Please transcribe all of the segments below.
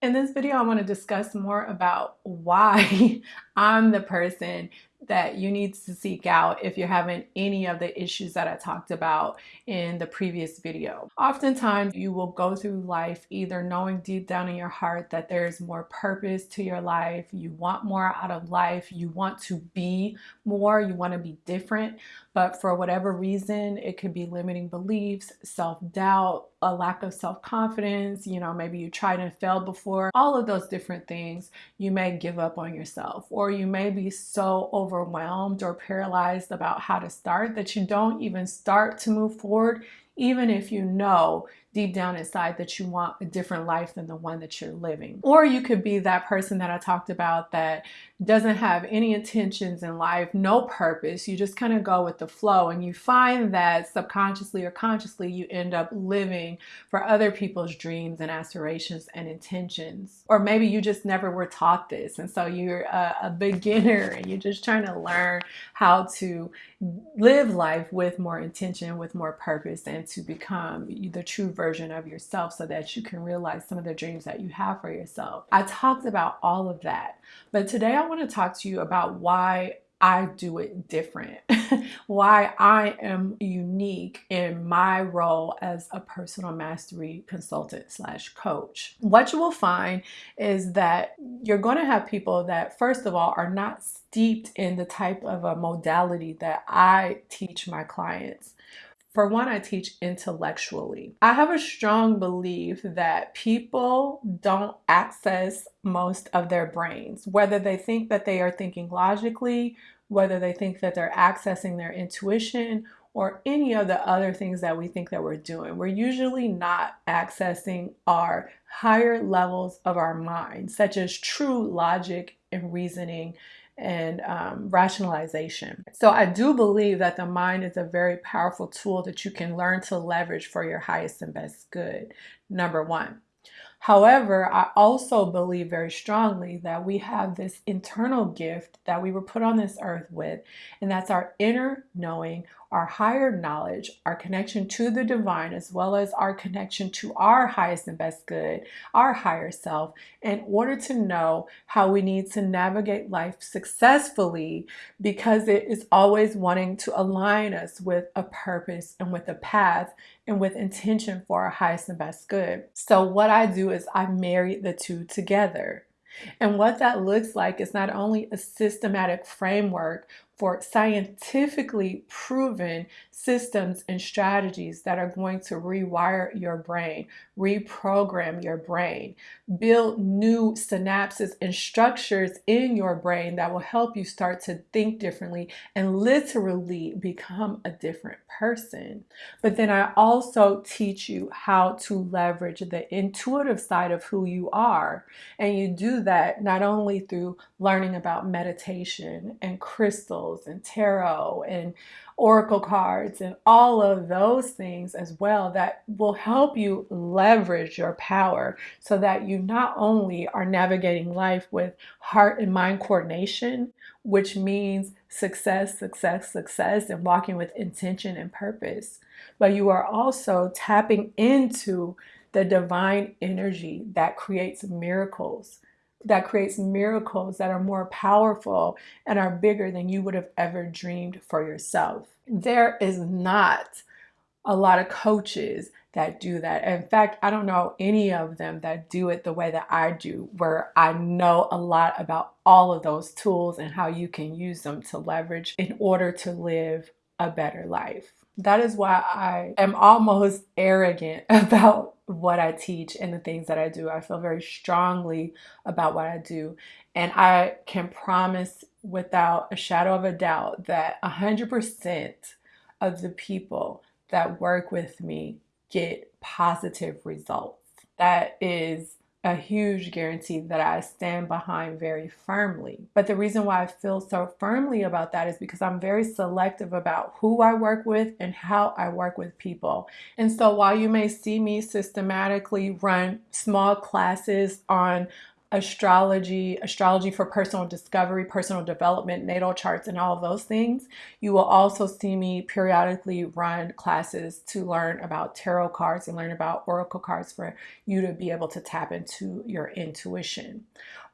In this video, I want to discuss more about why I'm the person that you need to seek out if you're having any of the issues that I talked about in the previous video. Oftentimes you will go through life either knowing deep down in your heart that there's more purpose to your life, you want more out of life, you want to be more, you want to be different, but for whatever reason, it could be limiting beliefs, self-doubt, a lack of self-confidence, you know, maybe you tried and failed before, all of those different things, you may give up on yourself or you may be so overwhelmed or paralyzed about how to start that you don't even start to move forward even if you know deep down inside that you want a different life than the one that you're living. Or you could be that person that I talked about that doesn't have any intentions in life, no purpose. You just kind of go with the flow and you find that subconsciously or consciously you end up living for other people's dreams and aspirations and intentions. Or maybe you just never were taught this and so you're a, a beginner and you're just trying to learn how to live life with more intention, with more purpose and to become the true version of yourself so that you can realize some of the dreams that you have for yourself. I talked about all of that, but today I want to talk to you about why I do it different, why I am unique in my role as a personal mastery consultant slash coach. What you will find is that you're going to have people that, first of all, are not steeped in the type of a modality that I teach my clients. For one, I teach intellectually. I have a strong belief that people don't access most of their brains, whether they think that they are thinking logically, whether they think that they're accessing their intuition, or any of the other things that we think that we're doing. We're usually not accessing our higher levels of our mind, such as true logic and reasoning and um, rationalization. So I do believe that the mind is a very powerful tool that you can learn to leverage for your highest and best good, number one. However, I also believe very strongly that we have this internal gift that we were put on this earth with, and that's our inner knowing our higher knowledge, our connection to the divine, as well as our connection to our highest and best good, our higher self, in order to know how we need to navigate life successfully because it is always wanting to align us with a purpose and with a path and with intention for our highest and best good. So what I do is I marry the two together. And what that looks like is not only a systematic framework for scientifically proven systems and strategies that are going to rewire your brain, reprogram your brain, build new synapses and structures in your brain that will help you start to think differently and literally become a different person. But then I also teach you how to leverage the intuitive side of who you are. And you do that not only through learning about meditation and crystals and tarot and oracle cards and all of those things as well that will help you leverage your power so that you not only are navigating life with heart and mind coordination, which means success, success, success, and walking with intention and purpose, but you are also tapping into the divine energy that creates miracles that creates miracles that are more powerful and are bigger than you would have ever dreamed for yourself. There is not a lot of coaches that do that. In fact, I don't know any of them that do it the way that I do, where I know a lot about all of those tools and how you can use them to leverage in order to live a better life. That is why I am almost arrogant about what I teach and the things that I do. I feel very strongly about what I do. And I can promise without a shadow of a doubt that 100% of the people that work with me get positive results. That is a huge guarantee that I stand behind very firmly. But the reason why I feel so firmly about that is because I'm very selective about who I work with and how I work with people. And so while you may see me systematically run small classes on astrology, astrology for personal discovery, personal development, natal charts, and all of those things. You will also see me periodically run classes to learn about tarot cards and learn about oracle cards for you to be able to tap into your intuition.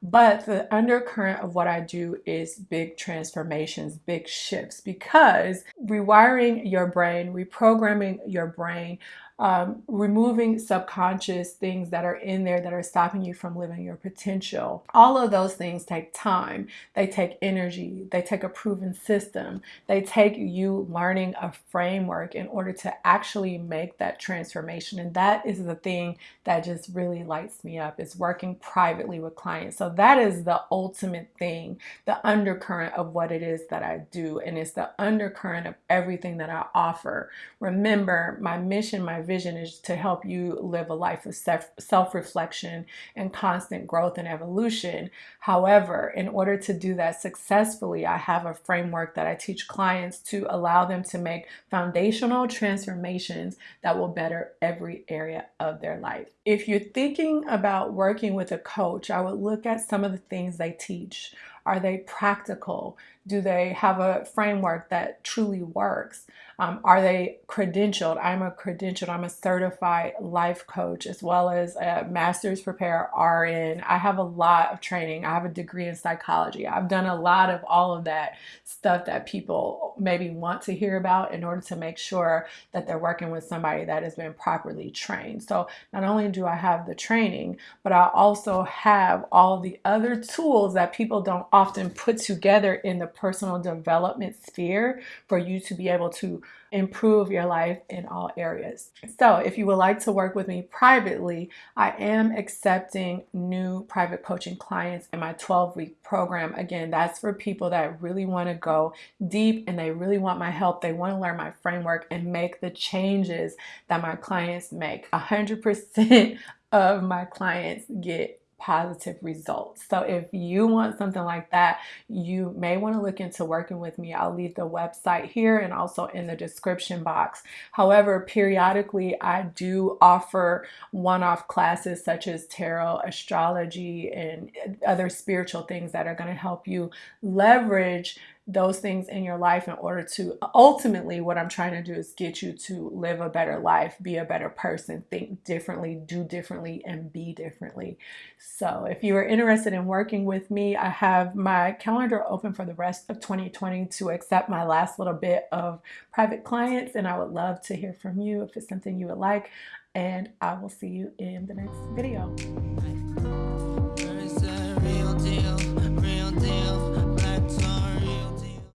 But the undercurrent of what I do is big transformations, big shifts, because rewiring your brain, reprogramming your brain, um, removing subconscious things that are in there that are stopping you from living your potential. All of those things take time, they take energy, they take a proven system, they take you learning a framework in order to actually make that transformation. And that is the thing that just really lights me up is working privately with clients. So that is the ultimate thing, the undercurrent of what it is that I do. And it's the undercurrent of everything that I offer. Remember, my mission, my vision is to help you live a life of self reflection and constant growth and evolution. However, in order to do that successfully, I have a framework that I teach clients to allow them to make foundational transformations that will better every area of their life. If you're thinking about working with a coach, I would look some of the things they teach. Are they practical? Do they have a framework that truly works? Um, are they credentialed? I'm a credentialed, I'm a certified life coach as well as a master's prepare RN. I have a lot of training. I have a degree in psychology. I've done a lot of all of that stuff that people maybe want to hear about in order to make sure that they're working with somebody that has been properly trained. So not only do I have the training, but I also have all the other tools that people don't often put together in the personal development sphere for you to be able to improve your life in all areas. So, if you would like to work with me privately, I am accepting new private coaching clients in my 12 week program. Again, that's for people that really want to go deep and they really want my help. They want to learn my framework and make the changes that my clients make. 100% of my clients get positive results. So if you want something like that, you may want to look into working with me. I'll leave the website here and also in the description box. However, periodically I do offer one-off classes such as tarot, astrology, and other spiritual things that are going to help you leverage those things in your life in order to ultimately what I'm trying to do is get you to live a better life, be a better person, think differently, do differently, and be differently. So, if you are interested in working with me, I have my calendar open for the rest of 2020 to accept my last little bit of private clients, and I would love to hear from you if it's something you would like. And I will see you in the next video.